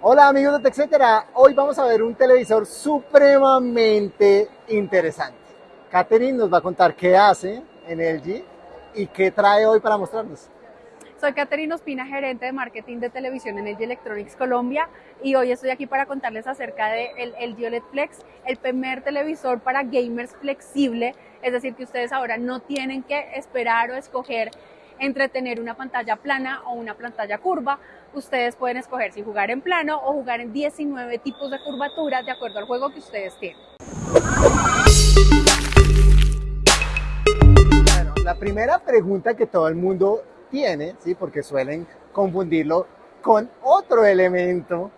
Hola amigos de TechCetera, hoy vamos a ver un televisor supremamente interesante. Catherine nos va a contar qué hace en LG y qué trae hoy para mostrarnos. Soy Caterina Ospina, gerente de marketing de televisión en LG Electronics Colombia y hoy estoy aquí para contarles acerca del de LG OLED Flex, el primer televisor para gamers flexible, es decir, que ustedes ahora no tienen que esperar o escoger entre tener una pantalla plana o una pantalla curva. Ustedes pueden escoger si jugar en plano o jugar en 19 tipos de curvaturas de acuerdo al juego que ustedes tienen. Bueno, la primera pregunta que todo el mundo tiene, ¿sí? porque suelen confundirlo con otro elemento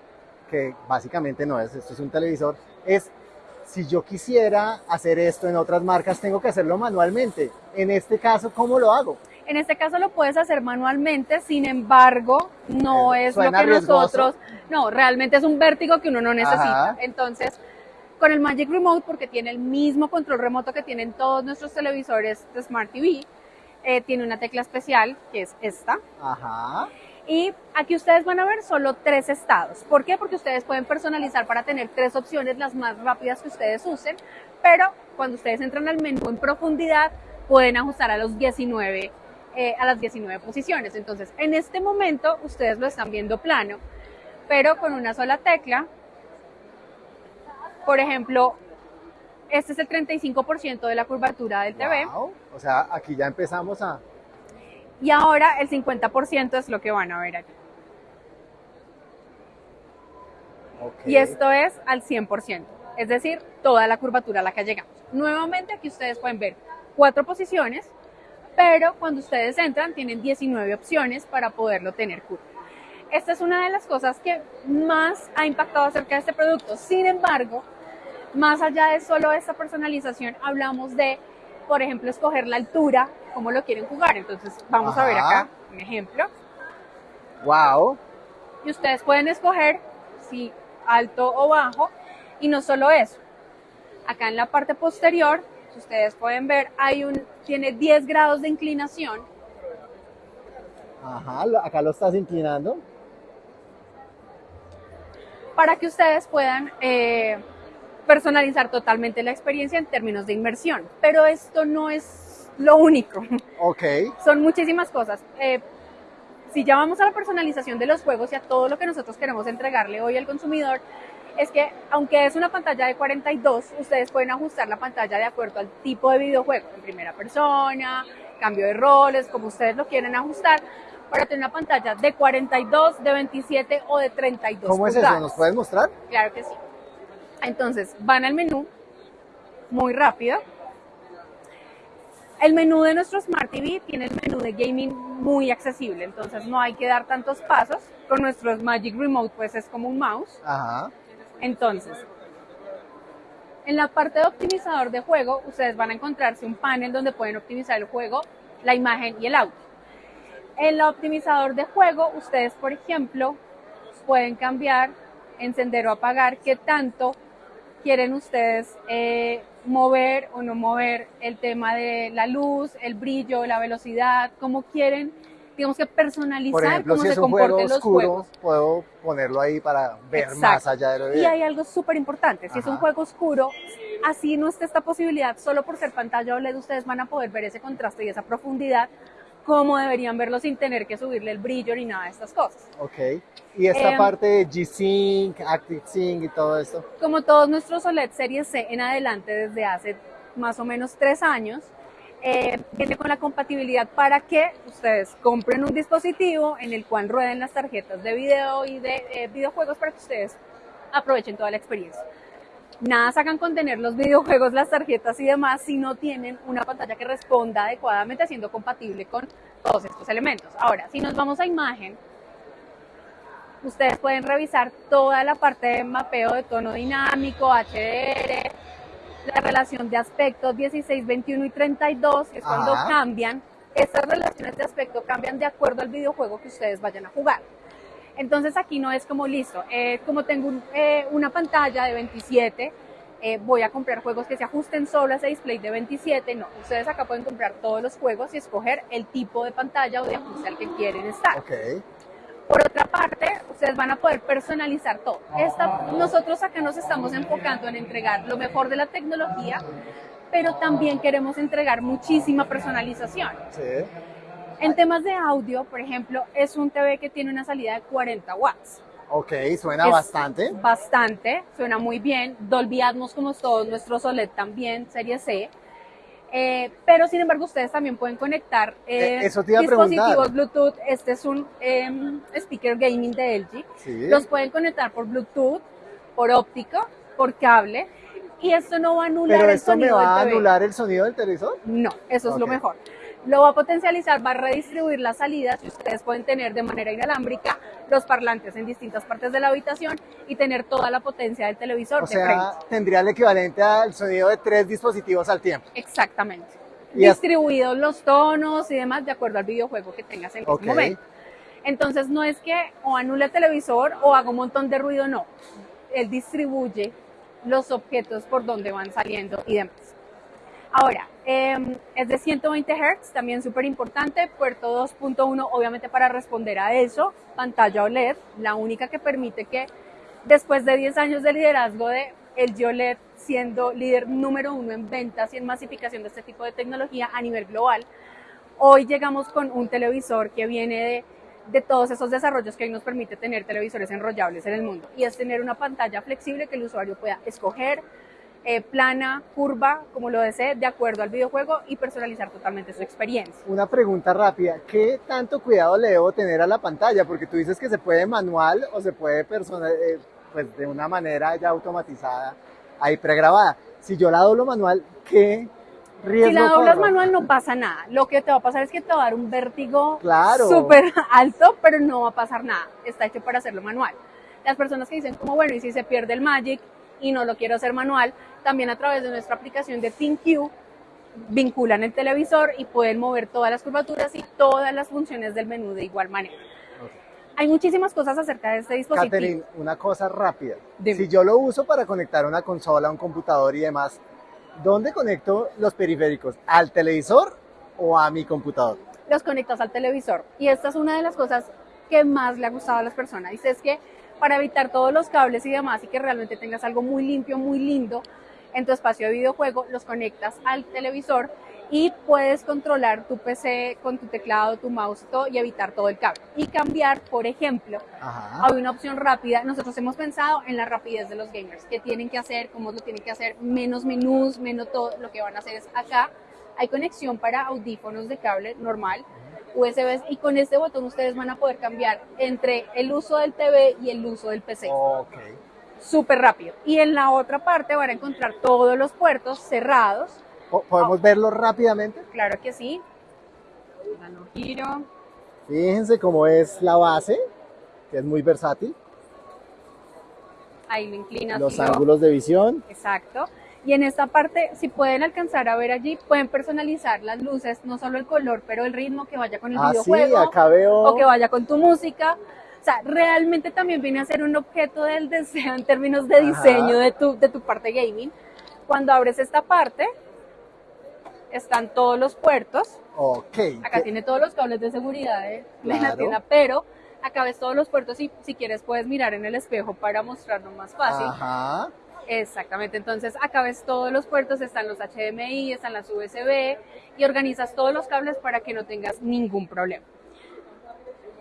que básicamente no es, esto es un televisor, es si yo quisiera hacer esto en otras marcas, tengo que hacerlo manualmente. En este caso, ¿cómo lo hago? En este caso lo puedes hacer manualmente, sin embargo, no es lo que nosotros, no, realmente es un vértigo que uno no necesita. Entonces, con el Magic Remote, porque tiene el mismo control remoto que tienen todos nuestros televisores de Smart TV, eh, tiene una tecla especial que es esta. Ajá. Y aquí ustedes van a ver solo tres estados. ¿Por qué? Porque ustedes pueden personalizar para tener tres opciones, las más rápidas que ustedes usen, pero cuando ustedes entran al menú en profundidad, pueden ajustar a los 19 eh, a las 19 posiciones. Entonces, en este momento ustedes lo están viendo plano, pero con una sola tecla. Por ejemplo, este es el 35% de la curvatura del TV. O sea, aquí ya empezamos a... Y ahora el 50% es lo que van a ver aquí. Y esto es al 100%, es decir, toda la curvatura a la que llegamos. Nuevamente aquí ustedes pueden ver cuatro posiciones, pero cuando ustedes entran tienen 19 opciones para poderlo tener curva. Esta es una de las cosas que más ha impactado acerca de este producto. Sin embargo, más allá de solo esta personalización, hablamos de, por ejemplo, escoger la altura, cómo lo quieren jugar. Entonces, vamos a ver acá un ejemplo. Wow. Y ustedes pueden escoger si alto o bajo. Y no solo eso. Acá en la parte posterior, si ustedes pueden ver, hay un, tiene 10 grados de inclinación. Ajá, acá lo estás inclinando. Para que ustedes puedan eh, personalizar totalmente la experiencia en términos de inmersión. Pero esto no es lo único. Ok. Son muchísimas cosas. Eh, si ya vamos a la personalización de los juegos y a todo lo que nosotros queremos entregarle hoy al consumidor, es que aunque es una pantalla de 42, ustedes pueden ajustar la pantalla de acuerdo al tipo de videojuego, en primera persona, cambio de roles, como ustedes lo quieren ajustar, para tener una pantalla de 42, de 27 o de 32 ¿Cómo es eso? ¿Nos puedes mostrar? Claro que sí. Entonces, van al menú, muy rápido. El menú de nuestro Smart TV tiene el menú de gaming muy accesible, entonces no hay que dar tantos pasos. Con nuestro Magic Remote, pues es como un mouse. Ajá. Entonces, en la parte de optimizador de juego, ustedes van a encontrarse un panel donde pueden optimizar el juego, la imagen y el audio. En el optimizador de juego, ustedes, por ejemplo, pueden cambiar, encender o apagar qué tanto quieren ustedes eh, mover o no mover el tema de la luz, el brillo, la velocidad, cómo quieren, digamos que personalizar Por ejemplo, cómo si se es un juego comporten los oscuro, juegos. puedo ponerlo ahí para ver más allá de lo Y hay algo súper importante, si es un Ajá. juego oscuro, así no está esta posibilidad, solo por ser pantalla OLED ustedes van a poder ver ese contraste y esa profundidad como deberían verlo sin tener que subirle el brillo ni nada de estas cosas. Ok. Y esta Em, parte de G-Sync, ActiveSync y todo esto. Como todos nuestros OLED Series C en adelante desde hace más o menos tres años, eh, viene con la compatibilidad para que ustedes compren un dispositivo en el cual rueden las tarjetas de video y de eh, videojuegos para que ustedes aprovechen toda la experiencia. Nada sacan con tener los videojuegos, las tarjetas y demás si no tienen una pantalla que responda adecuadamente siendo compatible con todos estos elementos. Ahora, si nos vamos a imagen, ustedes pueden revisar toda la parte de mapeo de tono dinámico, HDR, la relación de aspectos 16, 21 y 32, que es cuando Ajá. cambian. Estas relaciones de aspecto cambian de acuerdo al videojuego que ustedes vayan a jugar. Entonces aquí no es como listo, eh, como tengo un- eh, una pantalla de 27, eh, voy a comprar juegos que se ajusten solo a ese display de 27. No, ustedes acá pueden comprar todos los juegos y escoger el tipo de pantalla o de ajuste al que quieren estar. Ok. Por otra parte, ustedes van a poder personalizar todo. Esta, nosotros acá nos estamos enfocando en entregar lo mejor de la tecnología, pero también queremos entregar muchísima personalización. Sí. En temas de audio, por ejemplo, es un TV que tiene una salida de 40 watts. Ok, suena Es bastante. Bastante, suena muy bien. Dolby Atmos como todos nuestros OLED también, serie C. Eh, pero sin embargo ustedes también pueden conectar eh, Eh, eso te iba a dispositivos. Bluetooth. Este es un em, speaker gaming de LG. Sí. Los pueden conectar por Bluetooth, por óptico, por cable. Y esto no va a anular Pero el esto me sonido va a anular el sonido del televisor. No, eso es lo mejor. Lo va a potencializar, va a redistribuir las salidas y ustedes pueden tener de manera inalámbrica los parlantes en distintas partes de la habitación y tener toda la potencia del televisor O de frente. sea, tendría el equivalente al sonido de tres dispositivos al tiempo. Exactamente. Y Distribuidos los tonos y demás de acuerdo al videojuego que tengas en Ok. ese momento. Entonces no es que o anule el televisor o haga un montón de ruido, no. Él distribuye los objetos por donde van saliendo y demás. Ahora, eh, es de 120 Hz, también súper importante, puerto 2.1 obviamente para responder a eso, pantalla OLED, la única que permite que después de 10 años de liderazgo de el OLED siendo líder número uno en ventas y en masificación de este tipo de tecnología a nivel global, hoy llegamos con un televisor que viene de, de todos esos desarrollos que hoy nos permite tener televisores enrollables en el mundo y es tener una pantalla flexible que el usuario pueda escoger, eh, plana, curva, como lo desee, de acuerdo al videojuego y personalizar totalmente su experiencia. Una pregunta rápida, ¿qué tanto cuidado le debo tener a la pantalla? Porque tú dices que se puede manual o se puede personal, eh, pues de una manera ya automatizada, ahí pregrabada. Si yo la doblo manual, ¿qué riesgo Si la doblas corro? manual no pasa nada. Lo que te va a pasar es que te va a dar un vértigo Claro. súper alto, pero no va a pasar nada. Está hecho para hacerlo manual. Las personas que dicen como, bueno, y si se pierde el Magic y no lo quiero hacer manual, también a través de nuestra aplicación de ThinQ vinculan el televisor y pueden mover todas las curvaturas y todas las funciones del menú de igual manera. Hay muchísimas cosas acerca de este dispositivo. Catherine, una cosa rápida. Dime. Si yo lo uso para conectar una consola, un computador y demás, ¿dónde conecto los periféricos? ¿Al televisor o a mi computador? los conectas al televisor. Y esta es una de las cosas que más le ha gustado a las personas. Dice es que para evitar todos los cables y demás y que realmente tengas algo muy limpio, muy lindo en tu espacio de videojuego, los conectas al televisor y puedes controlar tu PC con tu teclado, tu mouse y todo y evitar todo el cable. Y cambiar, por ejemplo, Ajá. hay una opción rápida. Nosotros hemos pensado en la rapidez de los gamers, qué tienen que hacer, cómo lo tienen que hacer, menos menús, menos todo. Lo que van a hacer es acá hay conexión para audífonos de cable normal, USB, y con este botón ustedes van a poder cambiar entre el uso del TV y el uso del PC. Ok. Súper rápido. Y en la otra parte van a encontrar todos los puertos cerrados. Po- ¿Podemos verlo rápidamente? Claro que sí. Dando giro. Fíjense cómo es la base, que es muy versátil. Ahí lo inclinas. Los lo- ángulos de visión. Exacto. Y en esta parte, si pueden alcanzar a ver allí, pueden personalizar las luces, no solo el color, pero el ritmo que vaya con el Ah, sí, videojuego acá veo. o que vaya con tu música. O sea, realmente también viene a ser un objeto del deseo en términos de diseño de tu, de tu parte gaming. Cuando abres esta parte, están todos los puertos. Ok. Acá ¿Qué- tiene todos los cables de seguridad de, de la Claro. tienda, pero acá ves todos los puertos y si quieres puedes mirar en el espejo para mostrarlo más fácil. Ajá. Exactamente, entonces acá ves todos los puertos, están los HDMI, están las USB y organizas todos los cables para que no tengas ningún problema.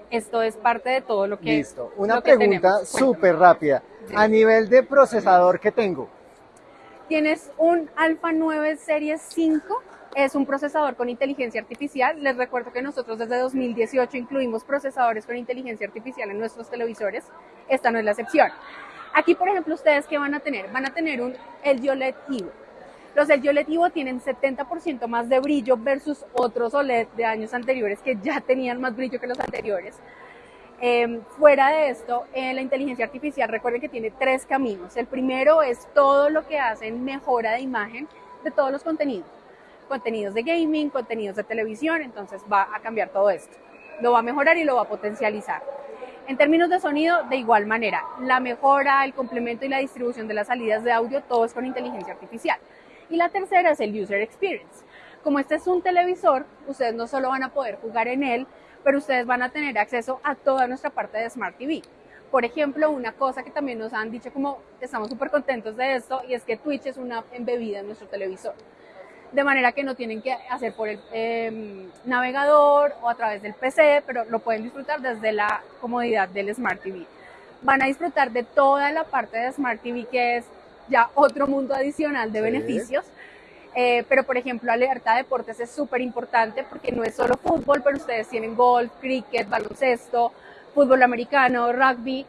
Esto es parte de todo lo que Listo. Una lo pregunta súper rápida. A nivel de procesador que tengo, Tienes un Alpha 9 Serie 5, es un procesador con inteligencia artificial. Les recuerdo que nosotros desde 2018 incluimos procesadores con inteligencia artificial en nuestros televisores. Esta no es la excepción. Aquí, por ejemplo, ustedes qué van a tener? Van a tener un LG OLED Evo. Los LG OLED Evo tienen 70% más de brillo versus otros OLED de años anteriores que ya tenían más brillo que los anteriores. Eh, fuera de esto, eh, la inteligencia artificial, recuerden que tiene tres caminos. El primero es todo lo que hacen mejora de imagen de todos los contenidos. Contenidos de gaming, contenidos de televisión, entonces va a cambiar todo esto. Lo va a mejorar y lo va a potencializar. En términos de sonido, de igual manera, la mejora, el complemento y la distribución de las salidas de audio, todo es con inteligencia artificial. Y la tercera es el user experience. Como este es un televisor, ustedes no solo van a poder jugar en él, pero ustedes van a tener acceso a toda nuestra parte de Smart TV. Por ejemplo, una cosa que también nos han dicho como estamos súper contentos de esto y es que Twitch es una embebida en nuestro televisor. De manera que no tienen que hacer por el em, navegador o a través del PC, pero lo pueden disfrutar desde la comodidad del Smart TV. Van a disfrutar de toda la parte de Smart TV que es ya otro mundo adicional de beneficios. Eh, pero, por ejemplo, alerta deportes es súper importante porque no es solo fútbol, pero ustedes tienen golf, cricket, baloncesto, fútbol americano, rugby.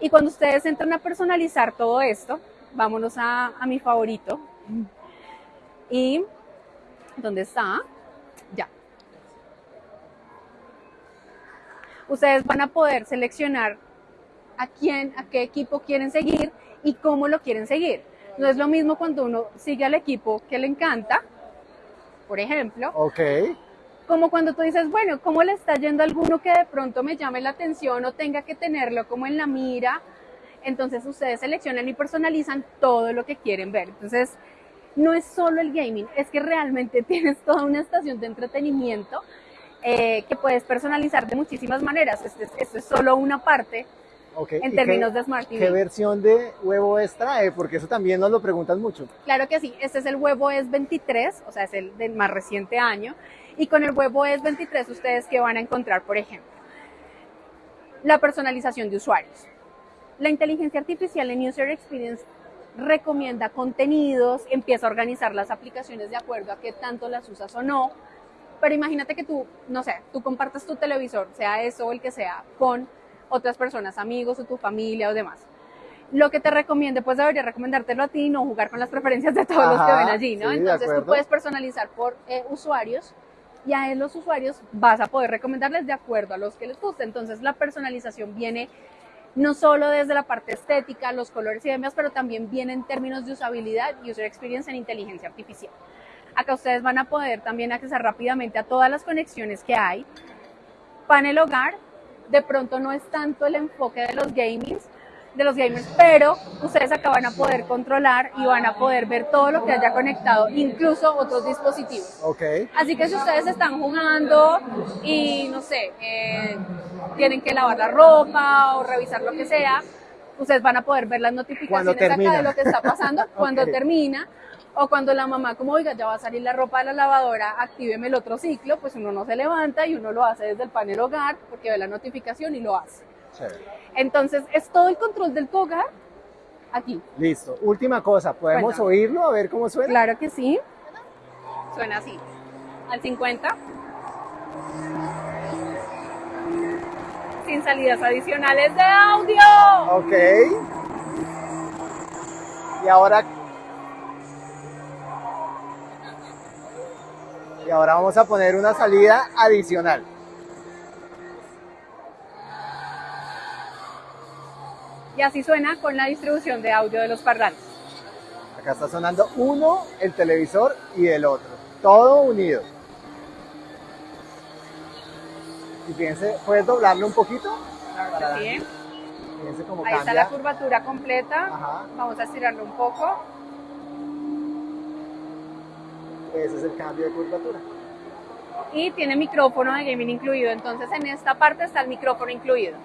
Y cuando ustedes entran a personalizar todo esto, vámonos a, a mi favorito. Y, ¿dónde está? Ya. Ustedes van a poder seleccionar a quién, a qué equipo quieren seguir y cómo lo quieren seguir. No es lo mismo cuando uno sigue al equipo que le encanta, por ejemplo. Ok. Como cuando tú dices, bueno, ¿cómo le está yendo a alguno que de pronto me llame la atención o tenga que tenerlo como en la mira? Entonces ustedes seleccionan y personalizan todo lo que quieren ver. Entonces, no es solo el gaming, es que realmente tienes toda una estación de entretenimiento eh, que puedes personalizar de muchísimas maneras. Esto es, solo una parte Okay. en ¿Y términos qué, de Smart TV. ¿Qué versión de huevo es trae? Porque eso también nos lo preguntan mucho. Claro que sí, este es el huevo es 23, o sea, es el del más reciente año. Y con el huevo es 23, ustedes que van a encontrar, por ejemplo, la personalización de usuarios. La inteligencia artificial en User Experience recomienda contenidos, empieza a organizar las aplicaciones de acuerdo a qué tanto las usas o no. Pero imagínate que tú, no sé, tú compartas tu televisor, sea eso o el que sea, con otras personas, amigos o tu familia o demás. Lo que te recomiende, pues debería recomendártelo a ti y no jugar con las preferencias de todos los que Ajá, ven allí, ¿no? sí, Entonces tú puedes personalizar por eh, usuarios y a los usuarios vas a poder recomendarles de acuerdo a los que les guste. Entonces la personalización viene no solo desde la parte estética, los colores y demás, pero también viene en términos de usabilidad, user experience en inteligencia artificial. Acá ustedes van a poder también acceder rápidamente a todas las conexiones que hay. Panel hogar, de pronto no es tanto el enfoque de los gamings, de los gamers, pero ustedes acá van a poder controlar y van a poder ver todo lo que haya conectado, incluso otros dispositivos. Ok. Así que si ustedes están jugando y no sé, eh, tienen que lavar la ropa o revisar lo que sea, ustedes van a poder ver las notificaciones acá de lo que está pasando cuando termina. O cuando la mamá, como oiga, ya va a salir la ropa de la lavadora, actíveme el otro ciclo, pues uno no se levanta y uno lo hace desde el panel hogar porque ve la notificación y lo hace. Chévere. Entonces, es todo el control del tu hogar aquí. Listo. Última cosa, ¿podemos Cuéntame. oírlo? A ver cómo suena. Claro que sí. Suena así. Al 50. Sin salidas adicionales de audio. Ok. Y ahora. Y ahora vamos a poner una salida adicional. Y así suena con la distribución de audio de los parlantes. Acá está sonando uno, el televisor y el otro. Todo unido. Y fíjense, ¿puedes doblarlo un poquito? Claro que sí. Fíjense cómo Ahí está la curvatura completa. Ajá. Vamos a estirarlo un poco. Ese es el cambio de curvatura. Y tiene micrófono de gaming incluido. Entonces en esta parte está el micrófono incluido.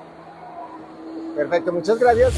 Perfecto, muchas gracias.